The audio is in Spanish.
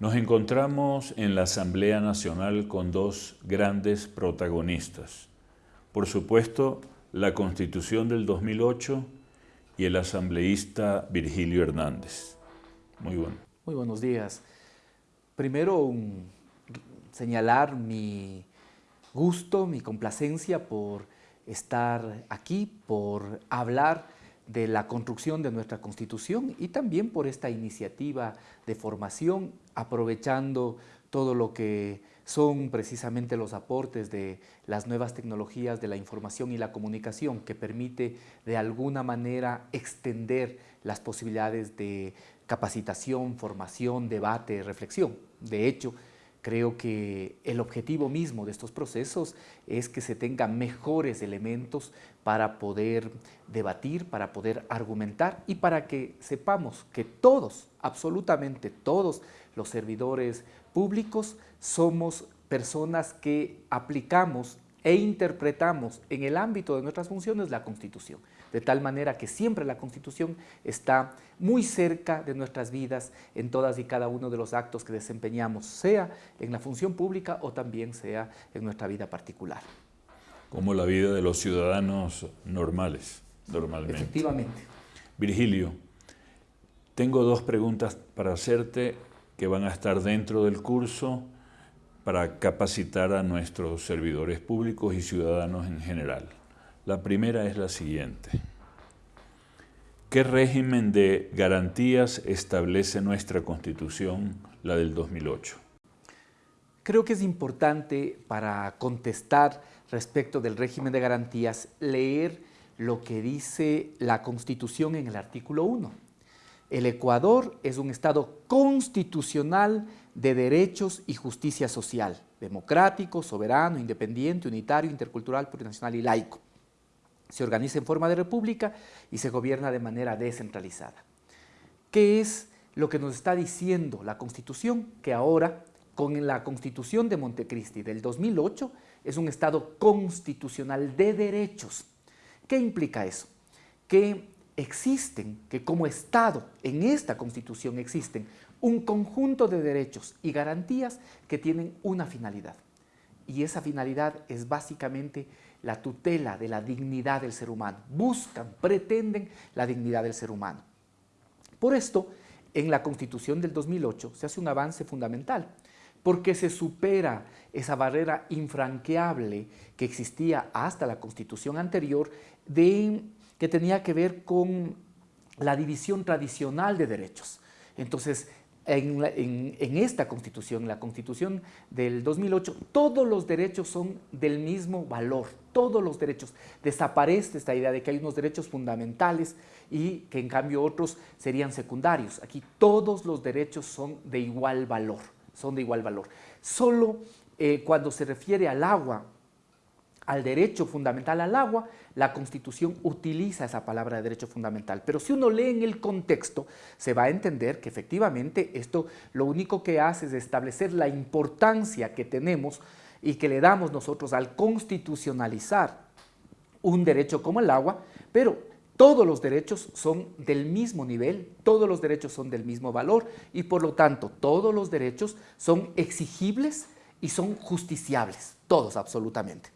Nos encontramos en la Asamblea Nacional con dos grandes protagonistas. Por supuesto, la Constitución del 2008 y el asambleísta Virgilio Hernández. Muy bueno. Muy buenos días. Primero, señalar mi gusto, mi complacencia por estar aquí, por hablar de la construcción de nuestra Constitución y también por esta iniciativa de formación, aprovechando todo lo que son precisamente los aportes de las nuevas tecnologías de la información y la comunicación que permite de alguna manera extender las posibilidades de capacitación, formación, debate, reflexión. De hecho, Creo que el objetivo mismo de estos procesos es que se tengan mejores elementos para poder debatir, para poder argumentar y para que sepamos que todos, absolutamente todos los servidores públicos somos personas que aplicamos e interpretamos en el ámbito de nuestras funciones la Constitución de tal manera que siempre la Constitución está muy cerca de nuestras vidas en todas y cada uno de los actos que desempeñamos, sea en la función pública o también sea en nuestra vida particular. Como la vida de los ciudadanos normales, normalmente. Efectivamente. Virgilio, tengo dos preguntas para hacerte que van a estar dentro del curso para capacitar a nuestros servidores públicos y ciudadanos en general. La primera es la siguiente. ¿Qué régimen de garantías establece nuestra Constitución, la del 2008? Creo que es importante para contestar respecto del régimen de garantías leer lo que dice la Constitución en el artículo 1. El Ecuador es un Estado constitucional de derechos y justicia social, democrático, soberano, independiente, unitario, intercultural, plurinacional y laico se organiza en forma de república y se gobierna de manera descentralizada. ¿Qué es lo que nos está diciendo la Constitución? Que ahora, con la Constitución de Montecristi del 2008, es un Estado constitucional de derechos. ¿Qué implica eso? Que existen, que como Estado en esta Constitución existen un conjunto de derechos y garantías que tienen una finalidad. Y esa finalidad es básicamente la tutela de la dignidad del ser humano. Buscan, pretenden la dignidad del ser humano. Por esto, en la Constitución del 2008 se hace un avance fundamental, porque se supera esa barrera infranqueable que existía hasta la Constitución anterior, de, que tenía que ver con la división tradicional de derechos. Entonces, en, esta Constitución, la Constitución del 2008, todos los derechos son del mismo valor, todos los derechos. Desaparece esta idea de que hay unos derechos fundamentales y que en cambio otros serían secundarios. Aquí todos los derechos son de igual valor, son de igual valor. Solo eh, cuando se refiere al agua al derecho fundamental al agua, la Constitución utiliza esa palabra de derecho fundamental. Pero si uno lee en el contexto, se va a entender que efectivamente esto lo único que hace es establecer la importancia que tenemos y que le damos nosotros al constitucionalizar un derecho como el agua, pero todos los derechos son del mismo nivel, todos los derechos son del mismo valor y por lo tanto todos los derechos son exigibles y son justiciables, todos absolutamente.